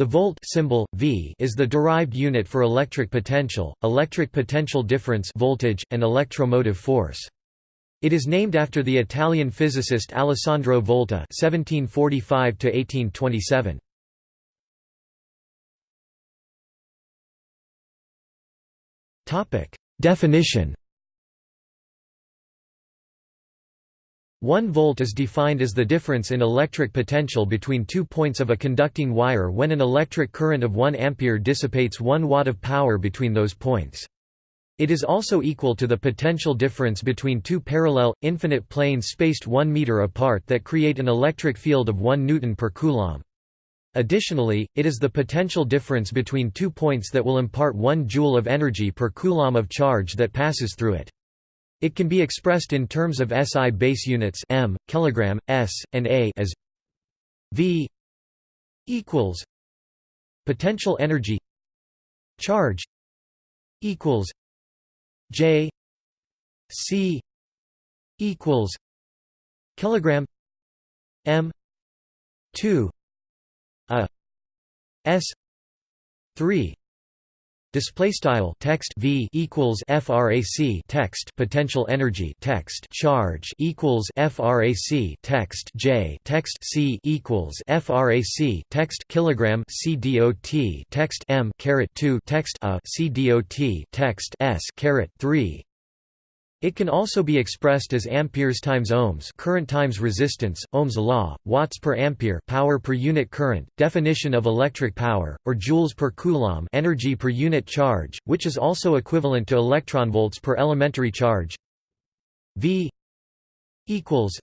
The volt symbol V is the derived unit for electric potential, electric potential difference voltage, and electromotive force. It is named after the Italian physicist Alessandro Volta (1745–1827). Topic: Definition. 1 volt is defined as the difference in electric potential between two points of a conducting wire when an electric current of 1 ampere dissipates 1 watt of power between those points. It is also equal to the potential difference between two parallel, infinite planes spaced 1 meter apart that create an electric field of 1 newton per coulomb. Additionally, it is the potential difference between two points that will impart 1 joule of energy per coulomb of charge that passes through it. It can be expressed in terms of SI base units m, kilogram, s, and a as V equals potential energy charge equals J C equals kilogram M two a S three Display style text v equals frac text potential energy text charge equals frac text j text c equals frac text kilogram c dot text m caret 2 text a c dot text s caret 3 it can also be expressed as amperes times ohms, current times resistance, Ohm's law, watts per ampere, power per unit current, definition of electric power, or joules per coulomb, energy per unit charge, which is also equivalent to electronvolts per elementary charge. V equals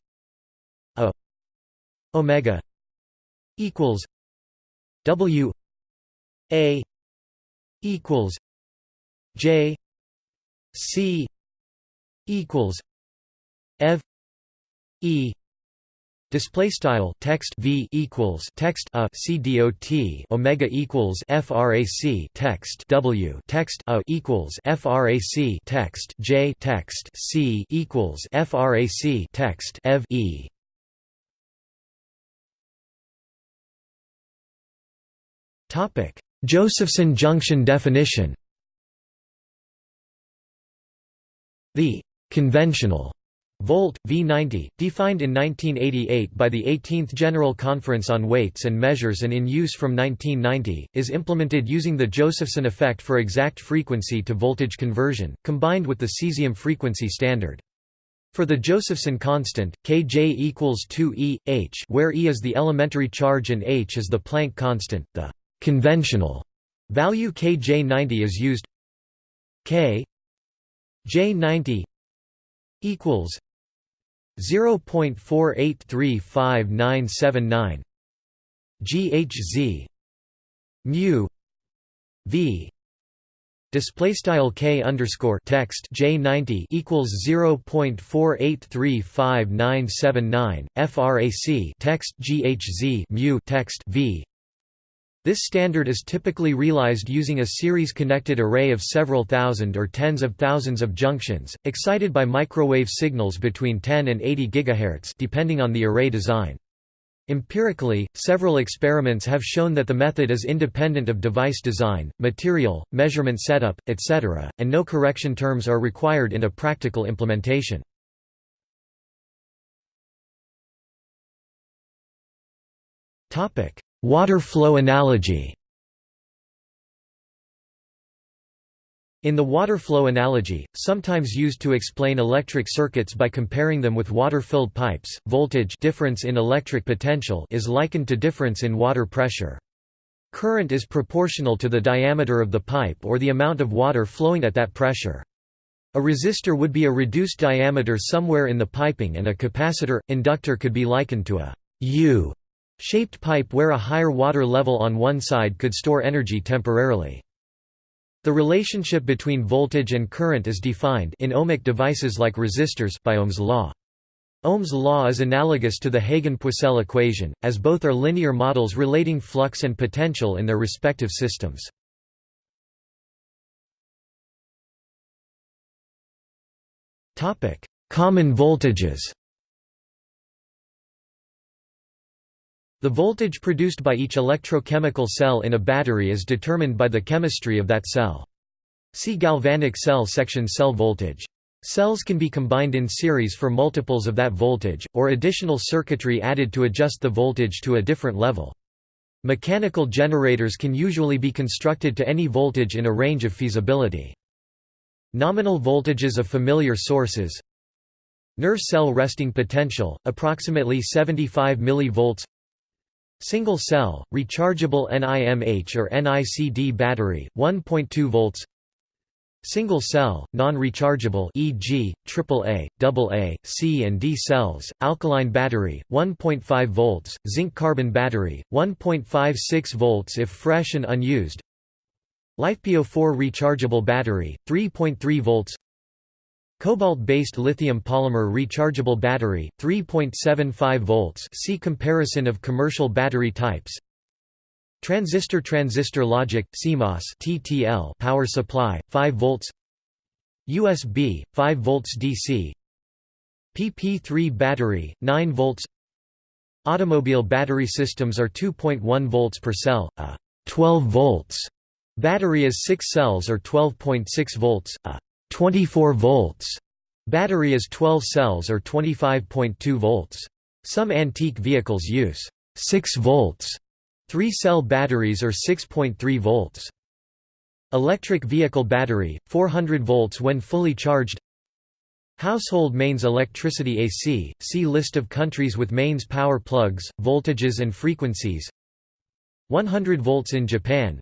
a omega equals W a equals J C equals ev e display style text v equals text a c dot omega equals frac text w text a equals frac text j text c equals frac text ev e. Topic josephson junction definition. The Conventional volt, V90, defined in 1988 by the 18th General Conference on Weights and Measures and in use from 1990, is implemented using the Josephson effect for exact frequency to voltage conversion, combined with the cesium frequency standard. For the Josephson constant, Kj equals 2 E, h where E is the elementary charge and h is the Planck constant, the conventional value Kj90 is used K J90 equals 0.483599 GHz mu V display style K underscore text J90 equals 0.483599 frac text GHz mu text V this standard is typically realized using a series-connected array of several thousand or tens of thousands of junctions, excited by microwave signals between 10 and 80 GHz depending on the array design. Empirically, several experiments have shown that the method is independent of device design, material, measurement setup, etc., and no correction terms are required in a practical implementation. Topic: Water flow analogy In the water flow analogy, sometimes used to explain electric circuits by comparing them with water-filled pipes, voltage difference in electric potential is likened to difference in water pressure. Current is proportional to the diameter of the pipe or the amount of water flowing at that pressure. A resistor would be a reduced diameter somewhere in the piping and a capacitor, inductor could be likened to a U Shaped pipe where a higher water level on one side could store energy temporarily. The relationship between voltage and current is defined in ohmic devices like resistors by Ohm's law. Ohm's law is analogous to the Hagen-Poiseuille equation, as both are linear models relating flux and potential in their respective systems. Common voltages The voltage produced by each electrochemical cell in a battery is determined by the chemistry of that cell. See galvanic cell section cell voltage. Cells can be combined in series for multiples of that voltage, or additional circuitry added to adjust the voltage to a different level. Mechanical generators can usually be constructed to any voltage in a range of feasibility. Nominal voltages of familiar sources Nerve cell resting potential, approximately 75 mV Single cell, rechargeable NIMH or NICD battery, 1.2 volts Single cell, non-rechargeable e.g., AAA, AA, C and D cells, alkaline battery, 1.5 volts, zinc-carbon battery, 1.56 volts if fresh and unused LiFePO4 rechargeable battery, 3.3 volts Cobalt-based lithium polymer rechargeable battery, 3.75 volts see comparison of commercial battery types. Transistor transistor logic CMOS TTL power supply 5 volts. USB 5 volts DC PP3 battery 9 volts. Automobile battery systems are 2.1 volts per cell a 12 volts. Battery is 6 cells or 12.6 volts a 24 volts. Battery is 12 cells or 25.2 volts. Some antique vehicles use 6 volts, 3-cell batteries or 6.3 volts. Electric vehicle battery, 400 volts when fully charged Household mains electricity AC, see list of countries with mains power plugs, voltages and frequencies 100 volts in Japan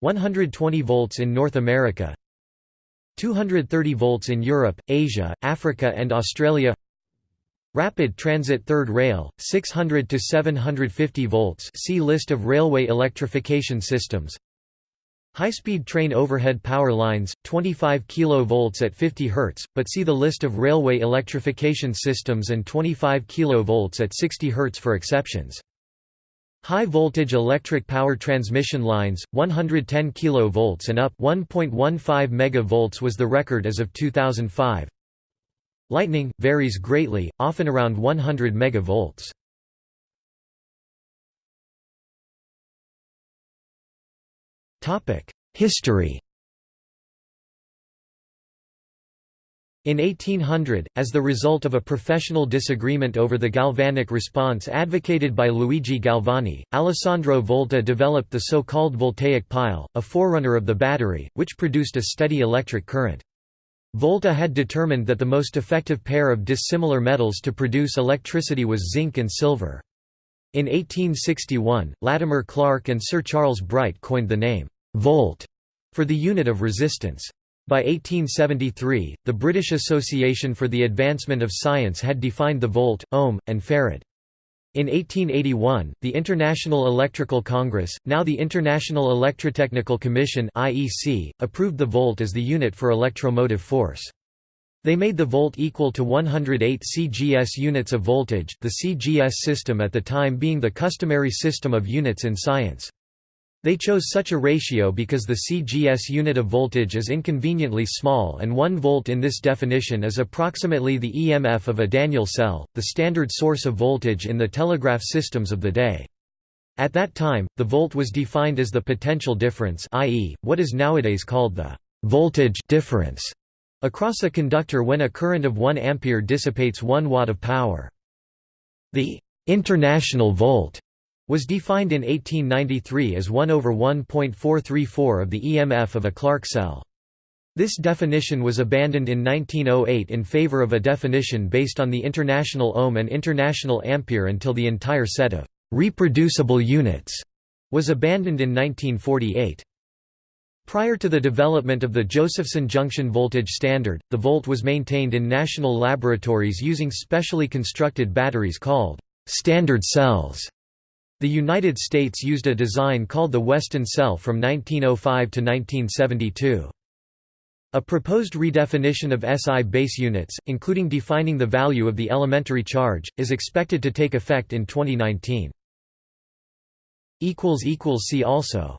120 volts in North America 230 volts in Europe, Asia, Africa and Australia Rapid Transit Third Rail, 600 to 750 volts see List of railway electrification systems High-speed train overhead power lines, 25 kV at 50 Hz, but see the list of railway electrification systems and 25 kV at 60 Hz for exceptions. High voltage electric power transmission lines 110 kV and up 1.15 MV was the record as of 2005. Lightning varies greatly, often around 100 MV. Topic: History In 1800, as the result of a professional disagreement over the galvanic response advocated by Luigi Galvani, Alessandro Volta developed the so-called voltaic pile, a forerunner of the battery, which produced a steady electric current. Volta had determined that the most effective pair of dissimilar metals to produce electricity was zinc and silver. In 1861, Latimer Clark and Sir Charles Bright coined the name, volt, for the unit of resistance. By 1873, the British Association for the Advancement of Science had defined the volt, ohm, and farad. In 1881, the International Electrical Congress, now the International Electrotechnical Commission (IEC), approved the volt as the unit for electromotive force. They made the volt equal to 108 cgs units of voltage, the CGS system at the time being the customary system of units in science. They chose such a ratio because the CGS unit of voltage is inconveniently small and 1 volt in this definition is approximately the EMF of a Daniell cell, the standard source of voltage in the telegraph systems of the day. At that time, the volt was defined as the potential difference i.e., what is nowadays called the voltage difference across a conductor when a current of 1 ampere dissipates 1 watt of power. The international volt was defined in 1893 as 1 over 1.434 of the EMF of a Clark cell. This definition was abandoned in 1908 in favor of a definition based on the international ohm and international ampere until the entire set of reproducible units was abandoned in 1948. Prior to the development of the Josephson junction voltage standard, the volt was maintained in national laboratories using specially constructed batteries called standard cells. The United States used a design called the Weston cell from 1905 to 1972. A proposed redefinition of SI base units, including defining the value of the elementary charge, is expected to take effect in 2019. See also